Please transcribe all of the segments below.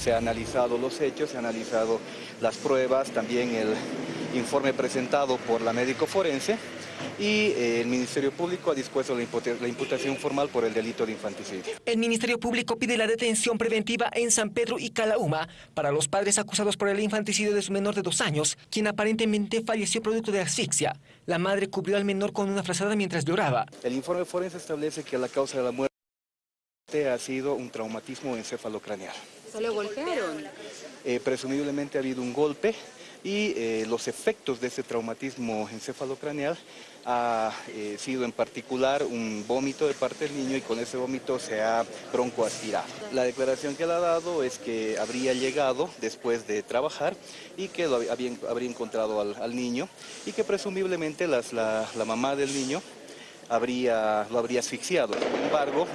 Se ha analizado los hechos, se ha analizado las pruebas, también el informe presentado por la médico forense y eh, el Ministerio Público ha dispuesto la, la imputación formal por el delito de infanticidio. El Ministerio Público pide la detención preventiva en San Pedro y Calauma para los padres acusados por el infanticidio de su menor de dos años, quien aparentemente falleció producto de asfixia. La madre cubrió al menor con una frazada mientras lloraba. El informe forense establece que la causa de la muerte ha sido un traumatismo encefalocraneal. ¿Se lo golpearon? Eh, presumiblemente ha habido un golpe y eh, los efectos de ese traumatismo encefalocraneal ha eh, sido en particular un vómito de parte del niño y con ese vómito se ha broncoaspirado. La declaración que él ha dado es que habría llegado después de trabajar y que lo había, habría encontrado al, niño y que presumiblemente la, la, mamá del niño habría, lo habría asfixiado. Sin embargo,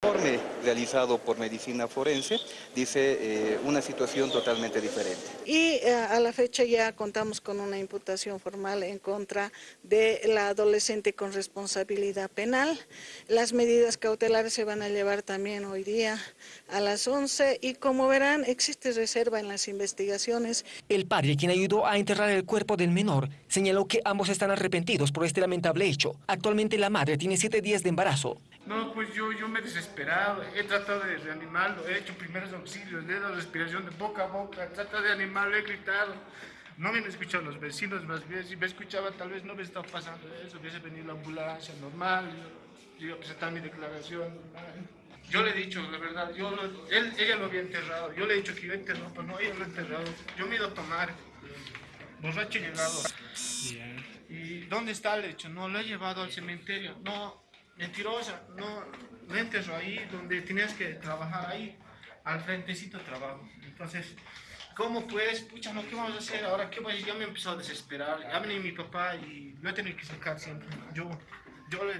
informe realizado por medicina forense dice eh, una situación totalmente diferente. Y eh, a la fecha ya contamos con una imputación formal en contra de la adolescente con responsabilidad penal. Las medidas cautelares se van a llevar también hoy día a las 11 y como verán existe reserva en las investigaciones. El padre, quien ayudó a enterrar el cuerpo del menor, señaló que ambos están arrepentidos por este lamentable hecho. Actualmente la madre tiene siete días de embarazo. No, pues yo, yo me he desesperado, he tratado de reanimarlo, he hecho primeros auxilios, le he dado respiración de boca a boca, he tratado de animarlo, he gritado. No me han escuchado los vecinos, más bien, si me escuchaban tal vez no me estaba pasando eso, hubiese venido la ambulancia normal, yo, iba a presentar mi declaración Yo le he dicho, la verdad, yo él, ella lo había enterrado, yo le he dicho que yo enterrado, pero no, ella lo ha enterrado. Yo me he ido a tomar, borracho llegado. ¿Y dónde está el hecho? No, lo he llevado al cementerio. No, mentirosa, no, no enterró ahí donde tenías que trabajar ahí, al frentecito trabajo. Entonces, ¿cómo puedes? Pucha, no, ¿qué vamos a hacer? Ahora, ¿qué voy a decir? Ya me empezó a desesperar. Ya vení mi papá y lo he tenido que sacar siempre. Yo, yo le,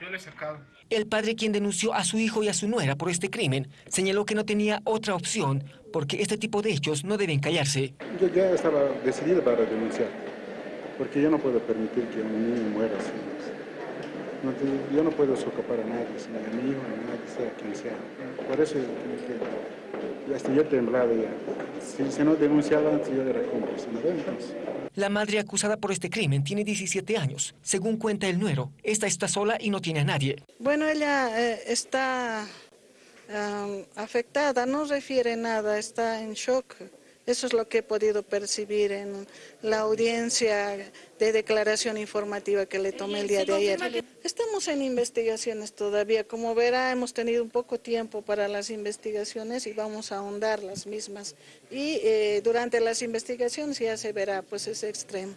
yo le he sacado. El padre quien denunció a su hijo y a su nuera por este crimen señaló que no tenía otra opción porque este tipo de hechos no deben callarse. Yo ya estaba decidido para denunciar porque yo no puedo permitir que un niño muera así yo no puedo socapar a nadie, ni a mi hijo, ni a nadie, sea quien sea. Por eso que, hasta yo temblaba ya. Si se no denunciaba antes yo era cómplice, ¿no vemos? La madre acusada por este crimen tiene 17 años. Según cuenta el nuero, esta está sola y no tiene a nadie. Bueno, ella eh, está um, afectada, no refiere nada, está en shock. Eso es lo que he podido percibir en la audiencia de declaración informativa que le tomé el día de ayer. Estamos en investigaciones todavía. Como verá, hemos tenido un poco tiempo para las investigaciones y vamos a ahondar las mismas. Y eh, durante las investigaciones ya se verá pues ese extremo.